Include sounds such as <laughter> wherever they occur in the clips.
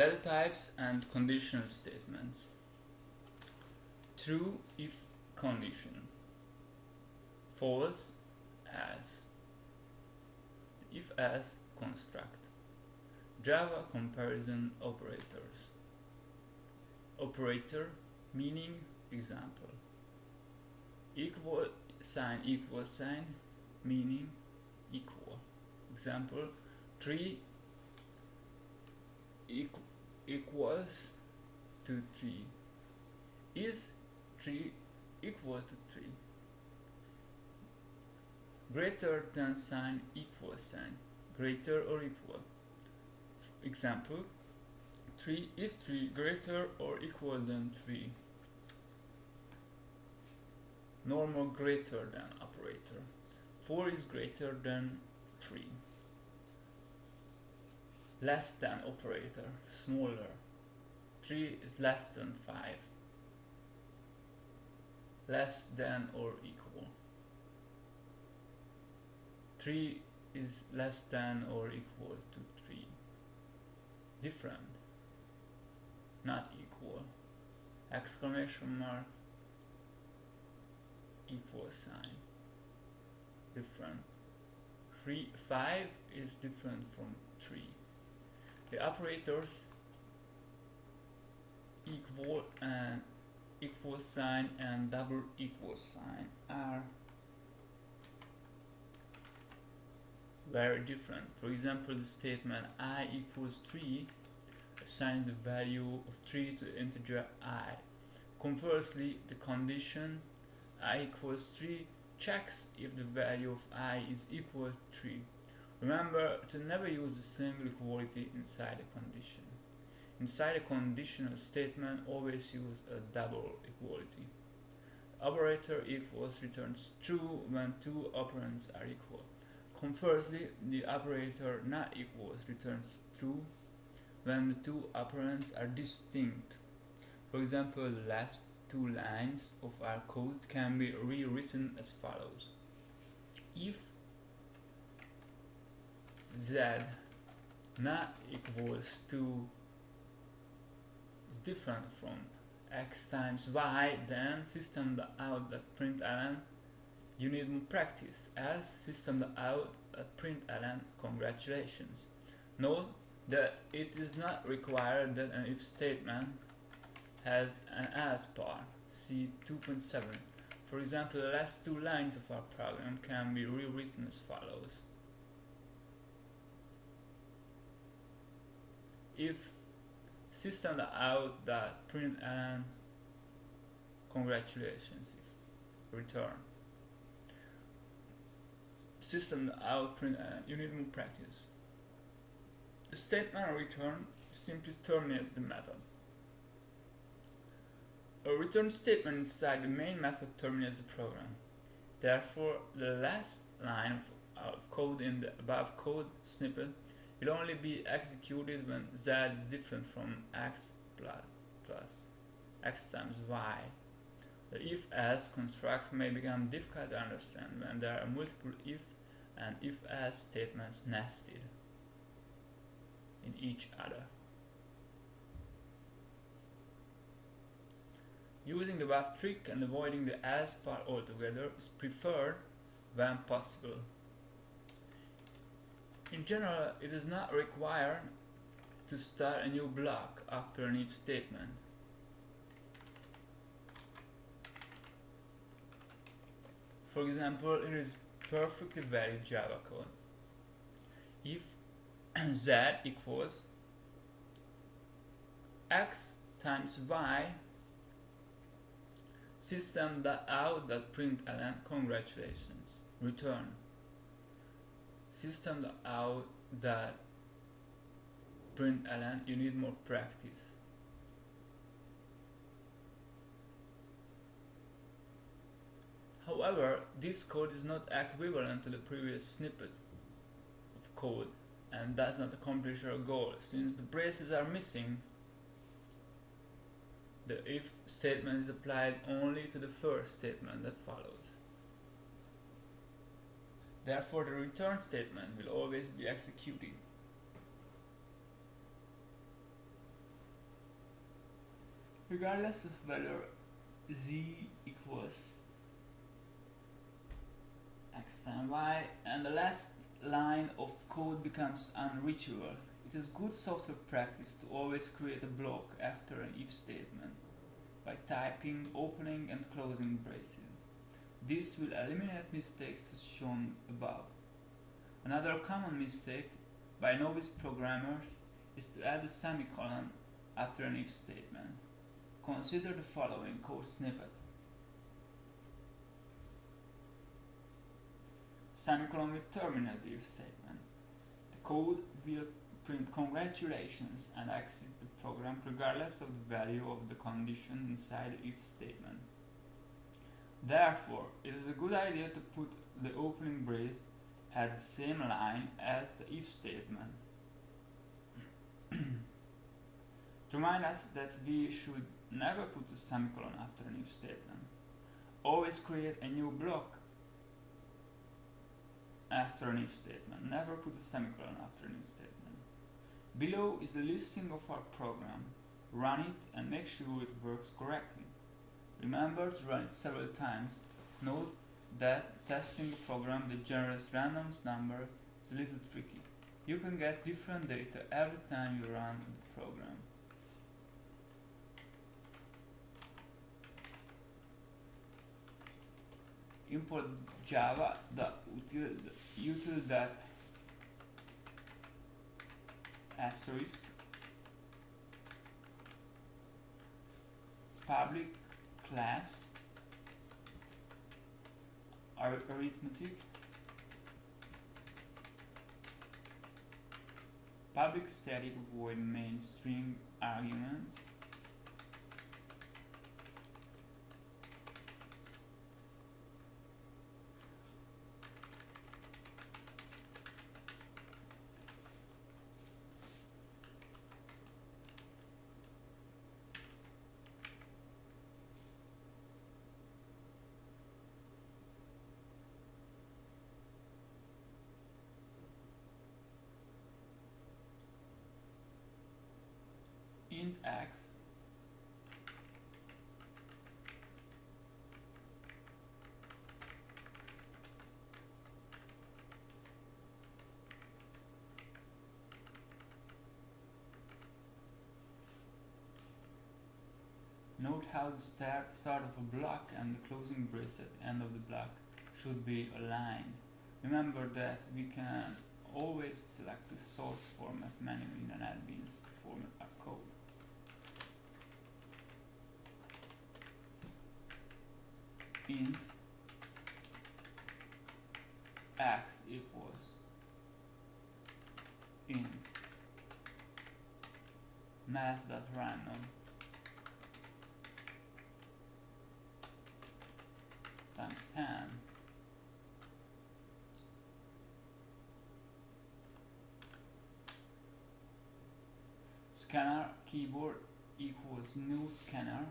Data types and conditional statements. True if condition. False else. If else construct. Java comparison operators. Operator meaning example. Equal sign equal sign meaning equal. Example 3 equal, equals to 3 is 3 equal to 3 greater than sign equal sign greater or equal? Example 3 is 3 greater or equal than 3 normal greater than operator. 4 is greater than 3 less than operator smaller. 3 is less than 5 less than or equal. 3 is less than or equal to 3 different. Not equal. Exclamation mark. Equal sign. Different. 3 5 is different from 3 the operators equal and equal sign and double equal sign are very different. For example, the statement i equals 3 assigns the value of 3 to the integer i. Conversely, the condition i equals 3 checks if the value of i is equal to 3 Remember to never use a single equality inside a condition. Inside a conditional statement, always use a double equality. Operator equals returns true when two operands are equal. Conversely, the operator not equals returns true when the two operands are distinct. For example, the last two lines of our code can be rewritten as follows. If z not equals to is different from x times y then system out that println you need more practice else system out at println congratulations. Note that it is not required that an if statement has an else part see 2.7 for example the last two lines of our program can be rewritten as follows if system out that println congratulations if return. System out print you need more practice. The statement return simply terminates the method. A return statement inside the main method terminates the program. Therefore the last line of, of code in the above code snippet will only be executed when z is different from x plus, plus x times y. The if-else construct may become difficult to understand when there are multiple if and if-else statements nested in each other. Using the above trick and avoiding the else part altogether is preferred when possible. In general, it is not required to start a new block after an if statement. For example, it is perfectly valid Java code. If <clears throat> z equals x times y system.out.println congratulations return system out that println you need more practice However, this code is not equivalent to the previous snippet of code and does not accomplish our goal. Since the braces are missing, the if statement is applied only to the first statement that follows. Therefore, the return statement will always be executed. regardless of whether z equals x and y and the last line of code becomes unreachable. It is good software practice to always create a block after an if statement by typing opening and closing braces. This will eliminate mistakes as shown above. Another common mistake by novice programmers is to add a semicolon after an if statement. Consider the following code snippet. Semicolon will terminate the if statement. The code will print congratulations and exit the program regardless of the value of the condition inside the if statement. Therefore, it is a good idea to put the opening brace at the same line as the if statement. <clears throat> to remind us that we should never put a semicolon after an if statement. Always create a new block after an if statement. Never put a semicolon after an if statement. Below is a listing of our program. Run it and make sure it works correctly. Remember to run it several times. Note that testing a program that generates random numbers is a little tricky. You can get different data every time you run the program. Import java the util, util that asterisk public class. Arithmetic. Public static void main arguments int x Note how the start, of a block and the closing brace at the end of the block should be aligned. Remember that we can always select the source format menu in NetBeans to format int x equals int math.random times 10 scanner keyboard equals new scanner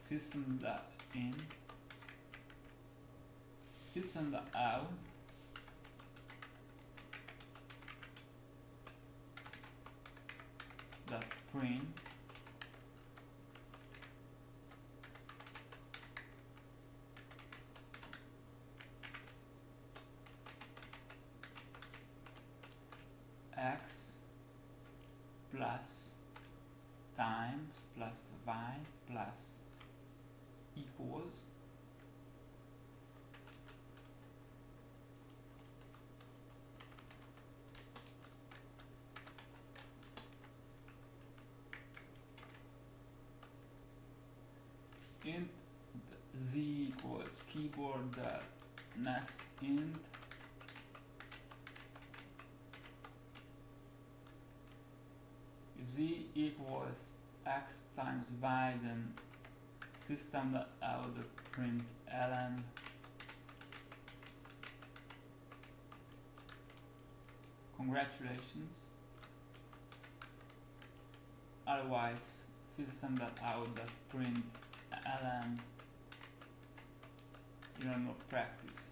system dot in system out dot print. X plus times plus y plus equals int z equals keyboard dot next int. Z equals x times y then system dot out dot print ln. Congratulations. Otherwise system dot out dot print ln you know practice